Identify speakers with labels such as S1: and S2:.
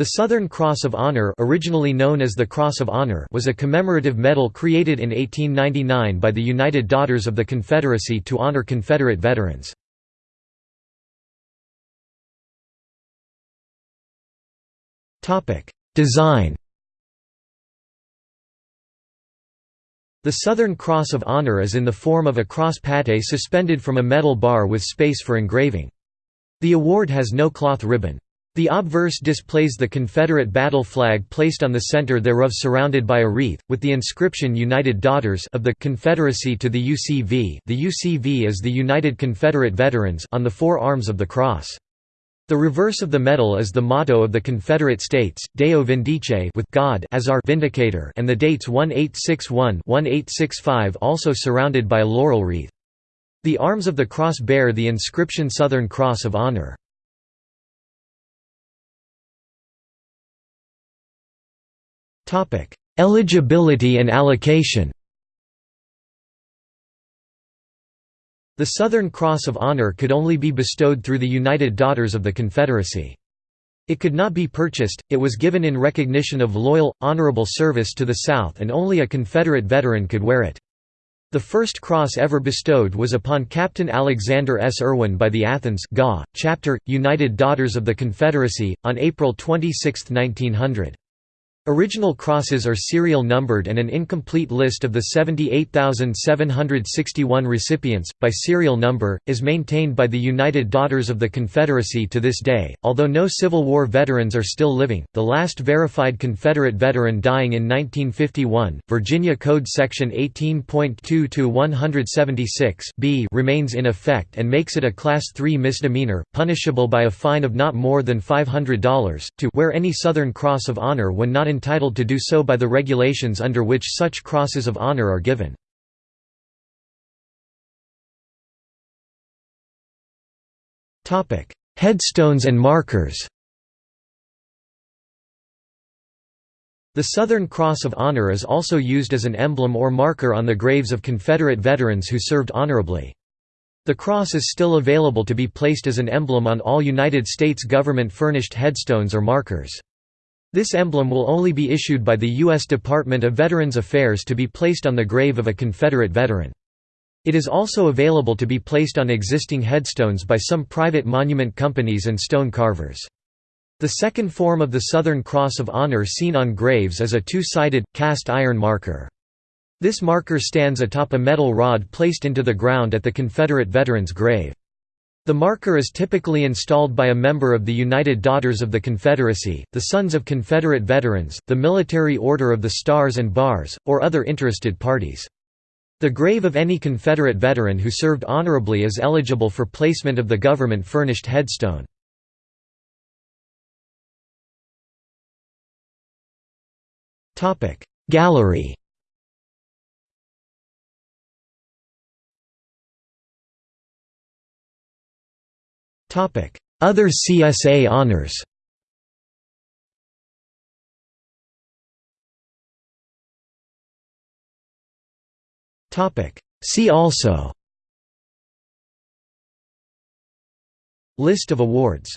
S1: The Southern Cross of Honor originally known as the Cross of Honor was a commemorative medal created in 1899 by the United Daughters of the Confederacy to honor Confederate veterans. Design The Southern Cross of Honor is in the form of a cross pattée suspended from a metal bar with space for engraving. The award has no cloth ribbon. The obverse displays the Confederate battle flag placed on the center thereof surrounded by a wreath, with the inscription United Daughters of the Confederacy to the UCV the UCV is the United Confederate Veterans on the four arms of the cross. The reverse of the medal is the motto of the Confederate States, Deo Vindice with God as our vindicator and the dates 1861-1865 also surrounded by a laurel wreath. The arms of the cross bear the inscription Southern Cross of Honor. Eligibility and allocation The Southern Cross of Honor could only be bestowed through the United Daughters of the Confederacy. It could not be purchased, it was given in recognition of loyal, honorable service to the South and only a Confederate veteran could wear it. The first cross ever bestowed was upon Captain Alexander S. Erwin by the Athens GA, chapter, United Daughters of the Confederacy, on April 26, 1900. Original crosses are serial numbered and an incomplete list of the 78,761 recipients, by serial number, is maintained by the United Daughters of the Confederacy to this day. Although no Civil War veterans are still living, the last verified Confederate veteran dying in 1951, Virginia Code Section 18.2-176 remains in effect and makes it a Class III misdemeanor, punishable by a fine of not more than $500, to wear any Southern Cross of Honor when not entitled to do so by the regulations under which such crosses of honor are given. Headstones and markers The Southern Cross of Honor is also used as an emblem or marker on the graves of Confederate veterans who served honorably. The cross is still available to be placed as an emblem on all United States government-furnished headstones or markers. This emblem will only be issued by the U.S. Department of Veterans Affairs to be placed on the grave of a Confederate veteran. It is also available to be placed on existing headstones by some private monument companies and stone carvers. The second form of the Southern Cross of Honor seen on graves is a two-sided, cast iron marker. This marker stands atop a metal rod placed into the ground at the Confederate veteran's grave. The marker is typically installed by a member of the United Daughters of the Confederacy, the Sons of Confederate Veterans, the Military Order of the Stars and Bars, or other interested parties. The grave of any Confederate veteran who served honorably is eligible for placement of the government-furnished headstone. Gallery Other CSA honors. See also. List of awards